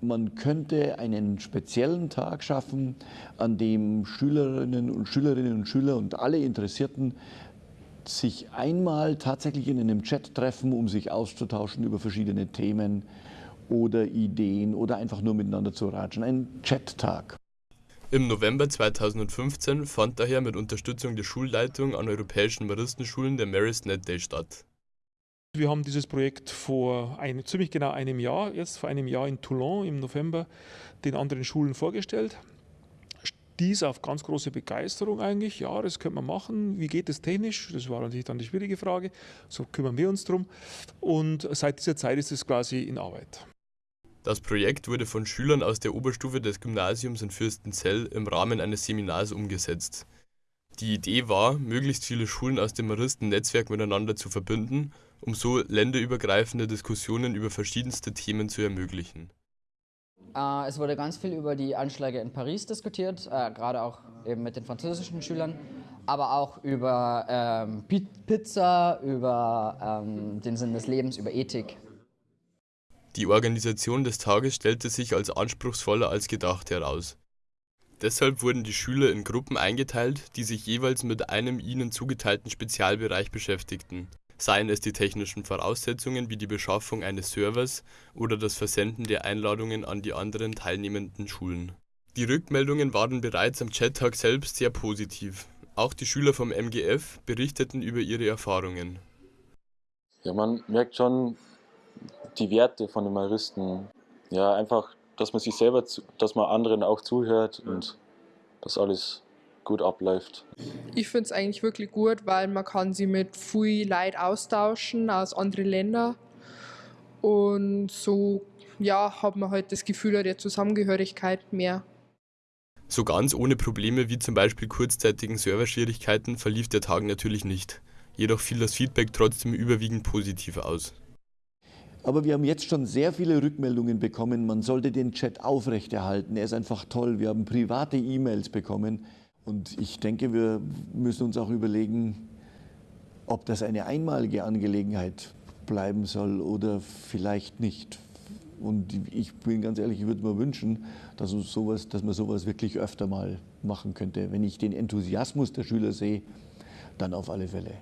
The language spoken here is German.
man könnte einen speziellen Tag schaffen, an dem Schülerinnen und Schülerinnen und Schüler und alle Interessierten sich einmal tatsächlich in einem Chat treffen, um sich auszutauschen über verschiedene Themen oder Ideen oder einfach nur miteinander zu ratschen. Ein Chat-Tag. Im November 2015 fand daher mit Unterstützung der Schulleitung an europäischen Maristenschulen der Maris Net Day statt. Wir haben dieses Projekt vor ein, ziemlich genau einem Jahr, jetzt vor einem Jahr in Toulon im November, den anderen Schulen vorgestellt. Dies auf ganz große Begeisterung eigentlich. Ja, das könnte man machen. Wie geht es technisch? Das war natürlich dann die schwierige Frage. So kümmern wir uns drum. Und seit dieser Zeit ist es quasi in Arbeit. Das Projekt wurde von Schülern aus der Oberstufe des Gymnasiums in Fürstenzell im Rahmen eines Seminars umgesetzt. Die Idee war, möglichst viele Schulen aus dem Maristen-Netzwerk miteinander zu verbinden um so länderübergreifende Diskussionen über verschiedenste Themen zu ermöglichen. Äh, es wurde ganz viel über die Anschläge in Paris diskutiert, äh, gerade auch eben mit den französischen Schülern, aber auch über ähm, Pizza, über ähm, den Sinn des Lebens, über Ethik. Die Organisation des Tages stellte sich als anspruchsvoller als gedacht heraus. Deshalb wurden die Schüler in Gruppen eingeteilt, die sich jeweils mit einem ihnen zugeteilten Spezialbereich beschäftigten seien es die technischen Voraussetzungen wie die Beschaffung eines Servers oder das Versenden der Einladungen an die anderen teilnehmenden Schulen. Die Rückmeldungen waren bereits am Chat-Tag selbst sehr positiv. Auch die Schüler vom MGF berichteten über ihre Erfahrungen. Ja, man merkt schon die Werte von den Maristen. Ja, einfach, dass man sich selber, dass man anderen auch zuhört und das alles gut abläuft. Ich finde es eigentlich wirklich gut, weil man kann sie mit viel Leid austauschen aus anderen Ländern und so ja, hat man halt das Gefühl der Zusammengehörigkeit mehr. So ganz ohne Probleme wie zum Beispiel kurzzeitigen Serverschwierigkeiten verlief der Tag natürlich nicht. Jedoch fiel das Feedback trotzdem überwiegend positiv aus. Aber wir haben jetzt schon sehr viele Rückmeldungen bekommen, man sollte den Chat aufrechterhalten. Er ist einfach toll. Wir haben private E-Mails bekommen. Und ich denke, wir müssen uns auch überlegen, ob das eine einmalige Angelegenheit bleiben soll oder vielleicht nicht. Und ich bin ganz ehrlich, ich würde mir wünschen, dass, uns sowas, dass man sowas wirklich öfter mal machen könnte. Wenn ich den Enthusiasmus der Schüler sehe, dann auf alle Fälle.